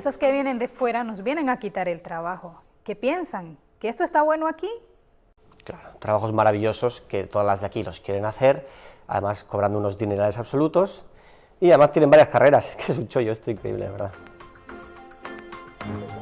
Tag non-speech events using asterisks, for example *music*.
Estos que vienen de fuera nos vienen a quitar el trabajo. ¿Qué piensan? ¿Que esto está bueno aquí? Claro, trabajos maravillosos que todas las de aquí los quieren hacer, además cobrando unos dinerales absolutos, y además tienen varias carreras, *laughs* que es un chollo esto increíble, verdad. Thank you.